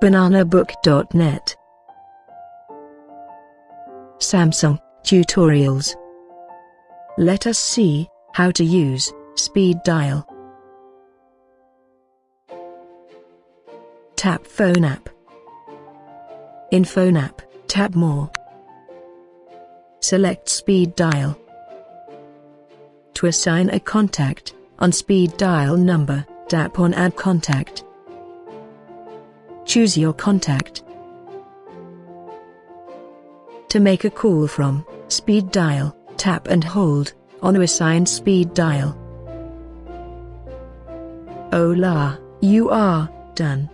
bananabook.net Samsung Tutorials Let us see how to use speed dial. Tap Phone app. In Phone app, tap More. Select Speed Dial. To assign a contact, on speed dial number, tap on Add Contact. Choose your contact. To make a call from speed dial, tap and hold on a assigned speed dial. Hola, you are done.